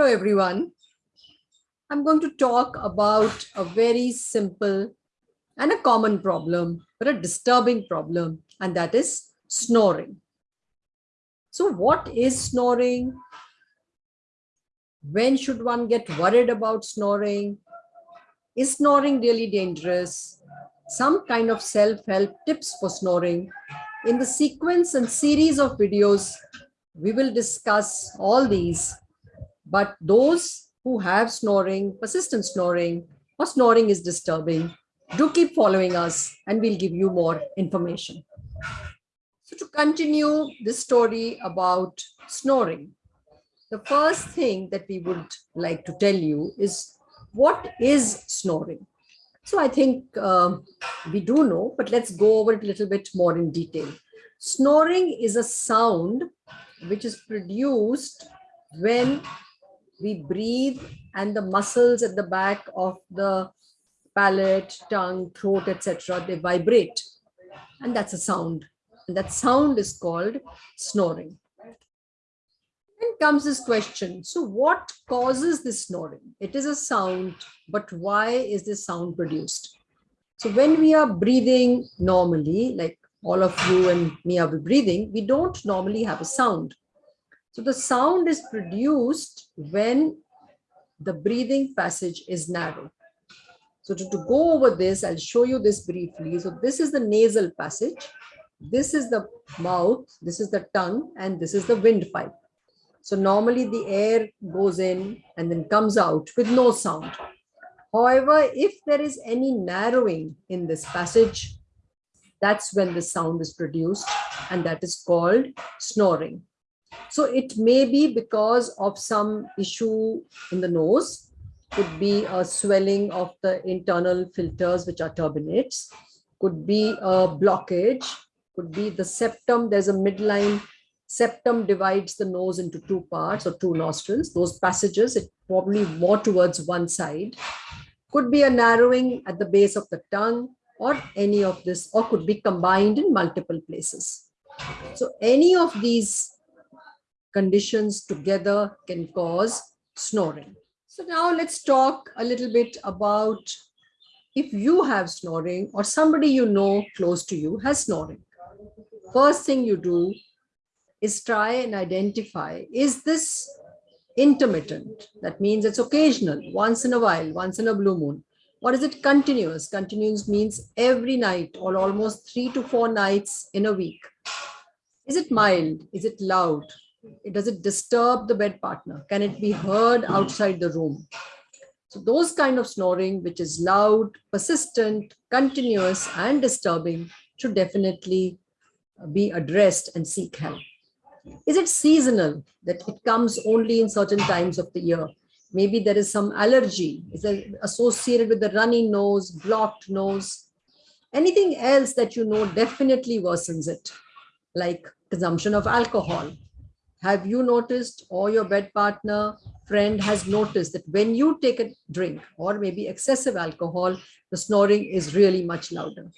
Hello, everyone. I'm going to talk about a very simple and a common problem, but a disturbing problem, and that is snoring. So what is snoring? When should one get worried about snoring? Is snoring really dangerous? Some kind of self-help tips for snoring. In the sequence and series of videos, we will discuss all these, but those who have snoring, persistent snoring, or snoring is disturbing, do keep following us and we'll give you more information. So to continue this story about snoring, the first thing that we would like to tell you is what is snoring? So I think uh, we do know, but let's go over it a little bit more in detail. Snoring is a sound which is produced when we breathe and the muscles at the back of the palate, tongue, throat, etc. they vibrate. And that's a sound. And that sound is called snoring. Then comes this question. So what causes this snoring? It is a sound, but why is this sound produced? So when we are breathing normally, like all of you and me are breathing, we don't normally have a sound. So the sound is produced when the breathing passage is narrow. So to, to go over this, I'll show you this briefly. So this is the nasal passage. This is the mouth, this is the tongue, and this is the windpipe. So normally the air goes in and then comes out with no sound. However, if there is any narrowing in this passage, that's when the sound is produced and that is called snoring. So it may be because of some issue in the nose could be a swelling of the internal filters, which are turbinates, could be a blockage, could be the septum. There's a midline septum divides the nose into two parts or two nostrils. Those passages, it probably more towards one side. Could be a narrowing at the base of the tongue or any of this, or could be combined in multiple places. So any of these conditions together can cause snoring. So now let's talk a little bit about if you have snoring or somebody you know close to you has snoring. First thing you do is try and identify, is this intermittent? That means it's occasional, once in a while, once in a blue moon. Or is it continuous? Continuous means every night or almost three to four nights in a week. Is it mild? Is it loud? Does it disturb the bed partner? Can it be heard outside the room? So those kind of snoring, which is loud, persistent, continuous, and disturbing, should definitely uh, be addressed and seek help. Is it seasonal, that it comes only in certain times of the year? Maybe there is some allergy. Is associated with the runny nose, blocked nose? Anything else that you know definitely worsens it, like consumption of alcohol, have you noticed or your bed partner friend has noticed that when you take a drink or maybe excessive alcohol, the snoring is really much louder?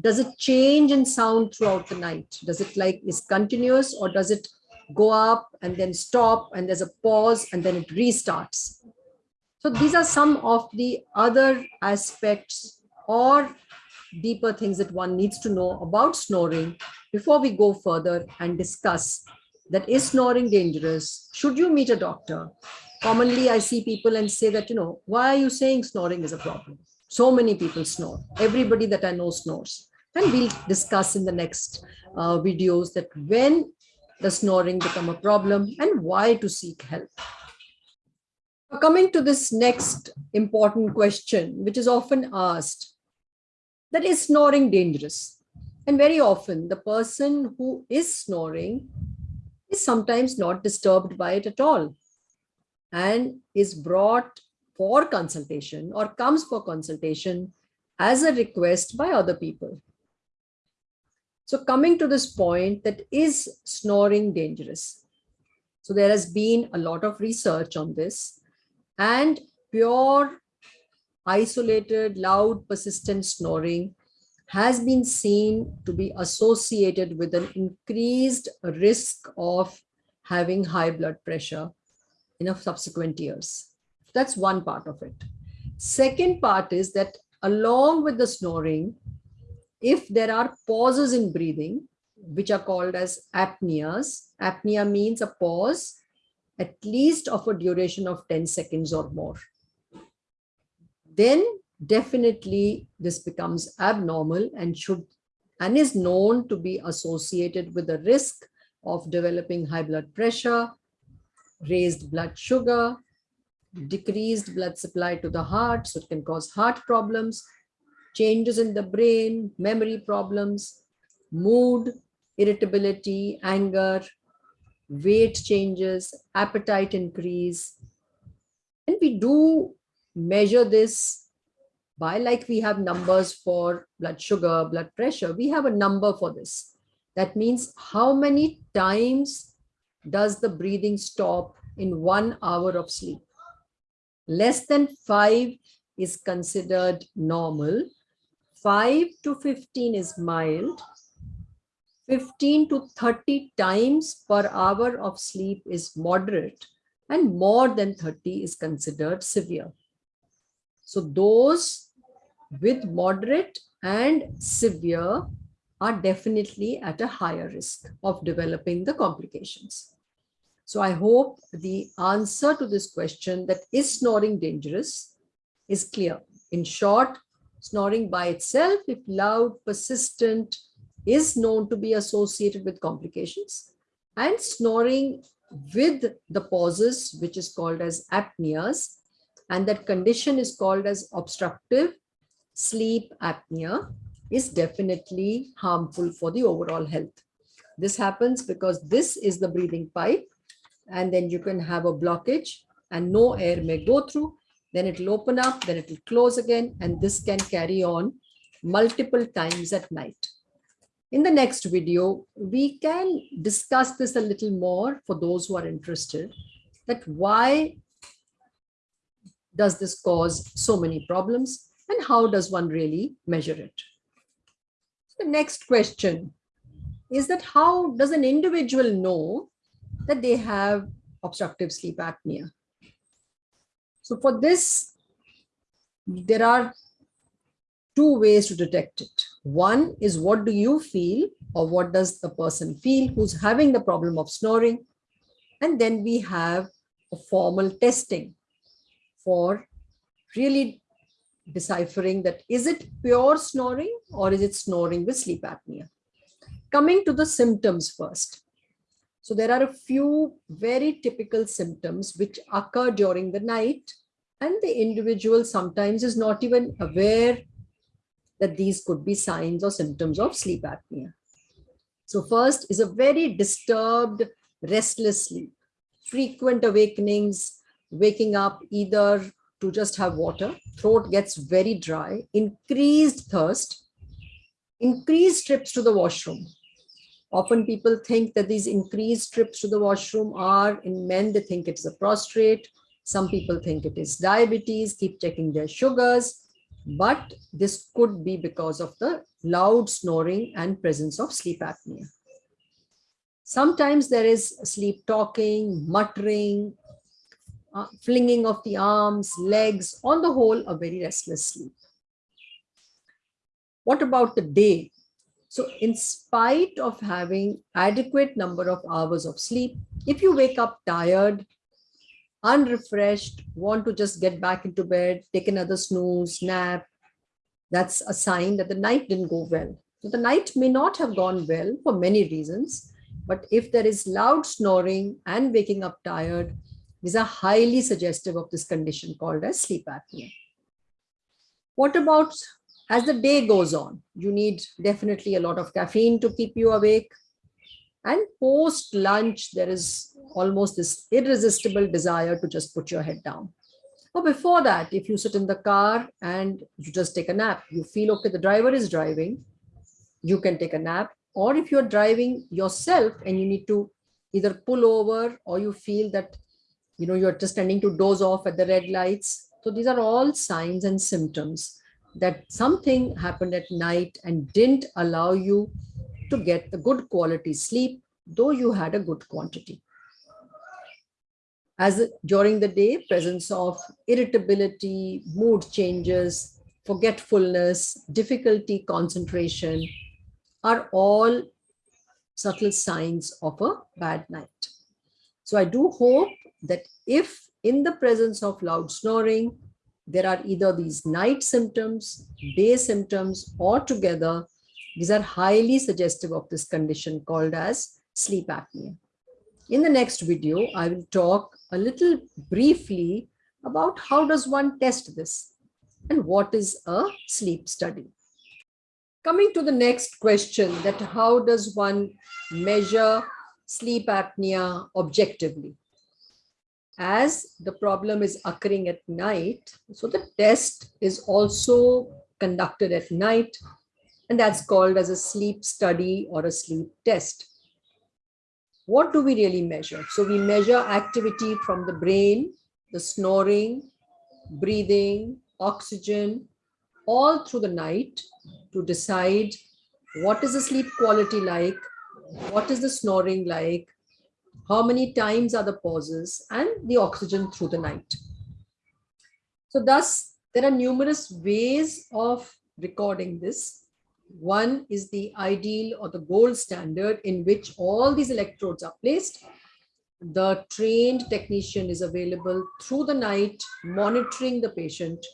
Does it change in sound throughout the night? Does it like is continuous or does it go up and then stop and there's a pause and then it restarts? So these are some of the other aspects or deeper things that one needs to know about snoring before we go further and discuss that is snoring dangerous? Should you meet a doctor? Commonly, I see people and say that, you know, why are you saying snoring is a problem? So many people snore. Everybody that I know snores. And we'll discuss in the next uh, videos that when the snoring become a problem and why to seek help. Coming to this next important question, which is often asked, that is snoring dangerous? And very often the person who is snoring is sometimes not disturbed by it at all and is brought for consultation or comes for consultation as a request by other people. So coming to this point that is snoring dangerous? So there has been a lot of research on this and pure isolated loud persistent snoring has been seen to be associated with an increased risk of having high blood pressure in subsequent years. That's one part of it. Second part is that along with the snoring, if there are pauses in breathing, which are called as apneas, apnea means a pause at least of a duration of 10 seconds or more. Then definitely this becomes abnormal and should and is known to be associated with the risk of developing high blood pressure, raised blood sugar, decreased blood supply to the heart, so it can cause heart problems, changes in the brain, memory problems, mood, irritability, anger, weight changes, appetite increase. And we do measure this by like we have numbers for blood sugar, blood pressure, we have a number for this. That means how many times does the breathing stop in one hour of sleep? Less than five is considered normal. 5 to 15 is mild. 15 to 30 times per hour of sleep is moderate and more than 30 is considered severe. So those with moderate and severe are definitely at a higher risk of developing the complications. So I hope the answer to this question that is snoring dangerous is clear. In short, snoring by itself, if loud, persistent, is known to be associated with complications and snoring with the pauses, which is called as apneas, and that condition is called as obstructive sleep apnea is definitely harmful for the overall health. This happens because this is the breathing pipe and then you can have a blockage and no air may go through. Then it will open up, then it will close again, and this can carry on multiple times at night. In the next video, we can discuss this a little more for those who are interested, that why does this cause so many problems and how does one really measure it? The next question is that how does an individual know that they have obstructive sleep apnea? So for this, there are two ways to detect it. One is what do you feel or what does the person feel who's having the problem of snoring? And then we have a formal testing for really deciphering that is it pure snoring or is it snoring with sleep apnea? Coming to the symptoms first. So there are a few very typical symptoms which occur during the night and the individual sometimes is not even aware that these could be signs or symptoms of sleep apnea. So first is a very disturbed, restless sleep, frequent awakenings, waking up either to just have water, throat gets very dry, increased thirst, increased trips to the washroom. Often people think that these increased trips to the washroom are in men, they think it's a prostrate. Some people think it is diabetes, keep checking their sugars, but this could be because of the loud snoring and presence of sleep apnea. Sometimes there is sleep talking, muttering, uh, flinging of the arms, legs, on the whole, a very restless sleep. What about the day? So in spite of having adequate number of hours of sleep, if you wake up tired, unrefreshed, want to just get back into bed, take another snooze, nap, that's a sign that the night didn't go well. So the night may not have gone well for many reasons, but if there is loud snoring and waking up tired, these are highly suggestive of this condition called as sleep apnea. What about as the day goes on? You need definitely a lot of caffeine to keep you awake. And post lunch, there is almost this irresistible desire to just put your head down. Or before that, if you sit in the car and you just take a nap, you feel, okay, the driver is driving, you can take a nap. Or if you're driving yourself and you need to either pull over or you feel that you know, you're just tending to doze off at the red lights. So these are all signs and symptoms that something happened at night and didn't allow you to get the good quality sleep, though you had a good quantity. As during the day, presence of irritability, mood changes, forgetfulness, difficulty, concentration are all subtle signs of a bad night. So I do hope that if in the presence of loud snoring, there are either these night symptoms, day symptoms, or together, these are highly suggestive of this condition called as sleep apnea. In the next video, I will talk a little briefly about how does one test this and what is a sleep study. Coming to the next question that how does one measure sleep apnea objectively? As the problem is occurring at night, so the test is also conducted at night and that's called as a sleep study or a sleep test. What do we really measure? So we measure activity from the brain, the snoring, breathing, oxygen, all through the night to decide what is the sleep quality like, what is the snoring like, how many times are the pauses, and the oxygen through the night. So thus, there are numerous ways of recording this. One is the ideal or the gold standard in which all these electrodes are placed. The trained technician is available through the night, monitoring the patient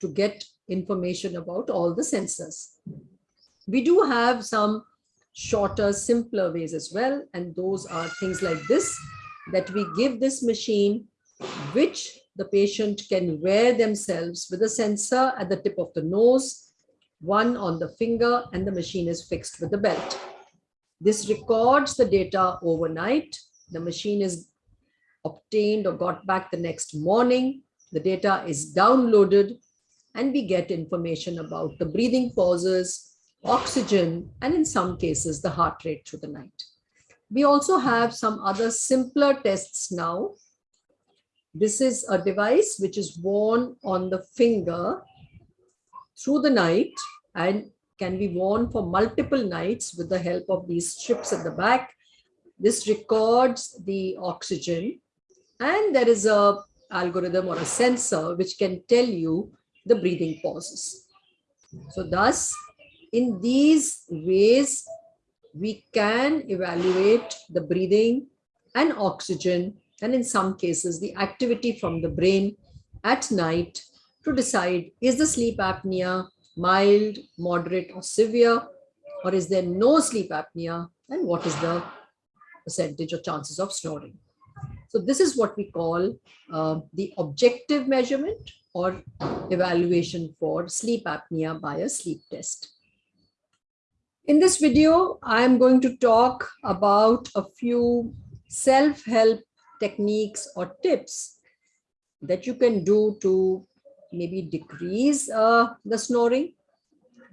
to get information about all the sensors. We do have some shorter, simpler ways as well. And those are things like this, that we give this machine, which the patient can wear themselves with a sensor at the tip of the nose, one on the finger, and the machine is fixed with the belt. This records the data overnight. The machine is obtained or got back the next morning. The data is downloaded and we get information about the breathing pauses, oxygen, and in some cases, the heart rate through the night. We also have some other simpler tests now. This is a device which is worn on the finger through the night and can be worn for multiple nights with the help of these strips at the back. This records the oxygen and there is a algorithm or a sensor which can tell you the breathing pauses. So thus, in these ways, we can evaluate the breathing and oxygen, and in some cases, the activity from the brain at night to decide, is the sleep apnea mild, moderate, or severe, or is there no sleep apnea, and what is the percentage or chances of snoring. So this is what we call uh, the objective measurement or evaluation for sleep apnea by a sleep test. In this video, I am going to talk about a few self-help techniques or tips that you can do to maybe decrease uh, the snoring.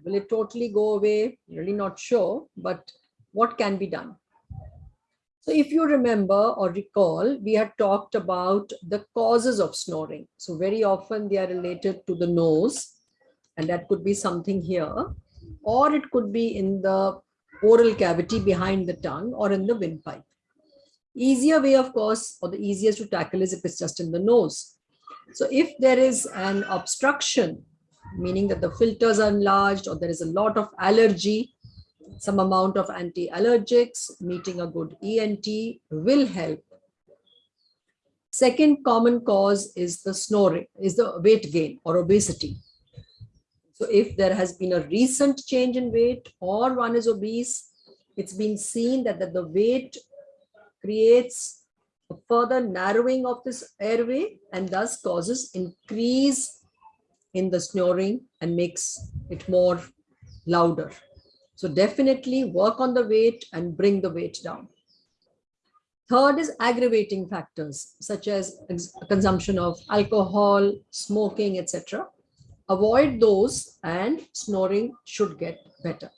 Will it totally go away? Really not sure, but what can be done? So if you remember or recall, we had talked about the causes of snoring. So very often they are related to the nose, and that could be something here, or it could be in the oral cavity behind the tongue or in the windpipe. Easier way, of course, or the easiest to tackle is if it's just in the nose. So if there is an obstruction, meaning that the filters are enlarged or there is a lot of allergy, some amount of anti-allergics, meeting a good ENT will help. Second common cause is the snoring, is the weight gain or obesity. So if there has been a recent change in weight or one is obese, it's been seen that, that the weight creates a further narrowing of this airway and thus causes increase in the snoring and makes it more louder. So definitely work on the weight and bring the weight down. Third is aggravating factors such as consumption of alcohol, smoking, etc. Avoid those and snoring should get better.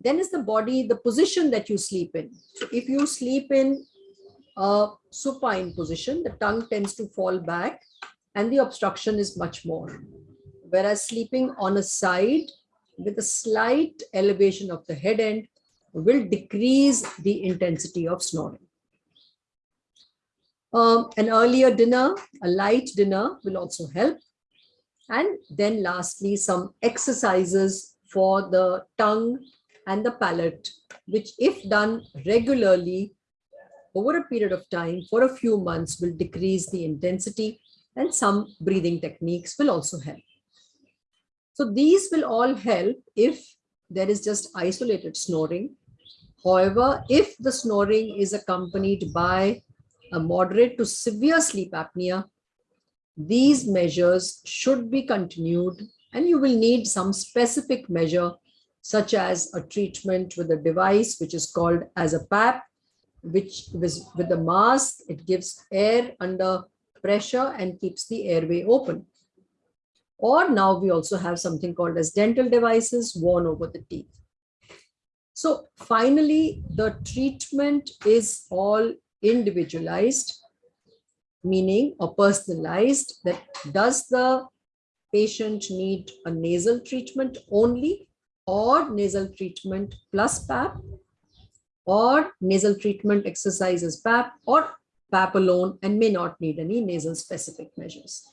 Then is the body, the position that you sleep in. So if you sleep in a supine position, the tongue tends to fall back and the obstruction is much more. Whereas sleeping on a side, with a slight elevation of the head end will decrease the intensity of snoring. Um, an earlier dinner, a light dinner will also help. And then lastly, some exercises for the tongue and the palate, which if done regularly over a period of time for a few months will decrease the intensity and some breathing techniques will also help. So these will all help if there is just isolated snoring. However, if the snoring is accompanied by a moderate to severe sleep apnea, these measures should be continued and you will need some specific measure such as a treatment with a device which is called as a PAP, which with, with the mask, it gives air under pressure and keeps the airway open. Or now we also have something called as dental devices worn over the teeth. So finally, the treatment is all individualized, meaning or personalized that does the patient need a nasal treatment only or nasal treatment plus PAP or nasal treatment exercises PAP or PAP alone and may not need any nasal specific measures.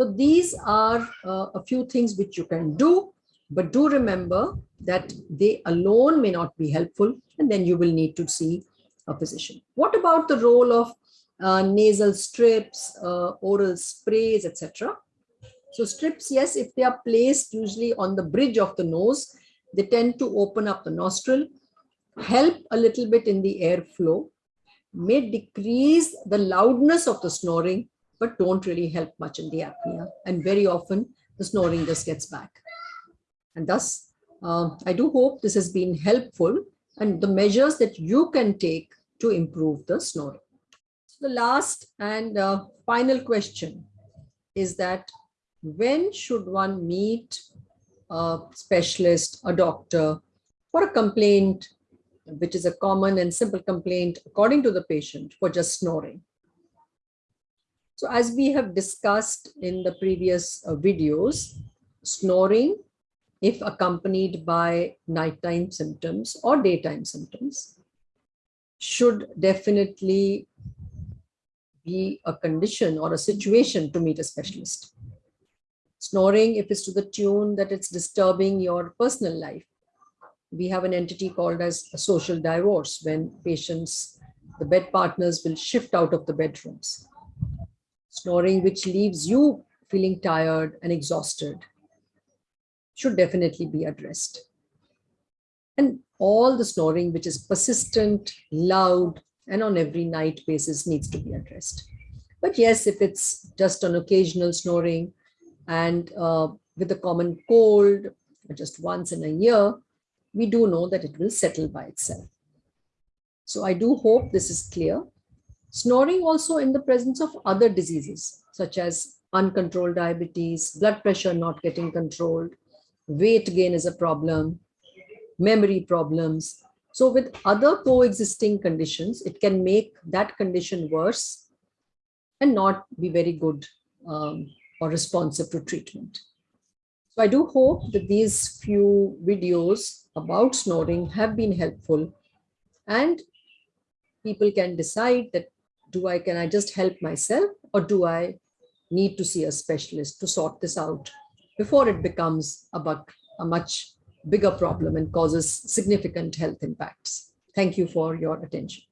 So these are uh, a few things which you can do, but do remember that they alone may not be helpful and then you will need to see a physician. What about the role of uh, nasal strips, uh, oral sprays, etc. So strips, yes, if they are placed usually on the bridge of the nose, they tend to open up the nostril, help a little bit in the airflow, may decrease the loudness of the snoring, but don't really help much in the apnea. And very often the snoring just gets back. And thus, uh, I do hope this has been helpful and the measures that you can take to improve the snoring. The last and uh, final question is that when should one meet a specialist, a doctor for a complaint which is a common and simple complaint according to the patient for just snoring. So as we have discussed in the previous uh, videos, snoring, if accompanied by nighttime symptoms or daytime symptoms, should definitely be a condition or a situation to meet a specialist. Snoring, if it's to the tune that it's disturbing your personal life, we have an entity called as a social divorce when patients, the bed partners will shift out of the bedrooms. Snoring which leaves you feeling tired and exhausted should definitely be addressed. And all the snoring which is persistent, loud, and on every night basis needs to be addressed. But yes, if it's just an occasional snoring and uh, with a common cold, just once in a year, we do know that it will settle by itself. So I do hope this is clear. Snoring also in the presence of other diseases, such as uncontrolled diabetes, blood pressure not getting controlled, weight gain is a problem, memory problems. So with other coexisting conditions, it can make that condition worse and not be very good um, or responsive to treatment. So I do hope that these few videos about snoring have been helpful and people can decide that do I, can I just help myself or do I need to see a specialist to sort this out before it becomes a, bug, a much bigger problem and causes significant health impacts. Thank you for your attention.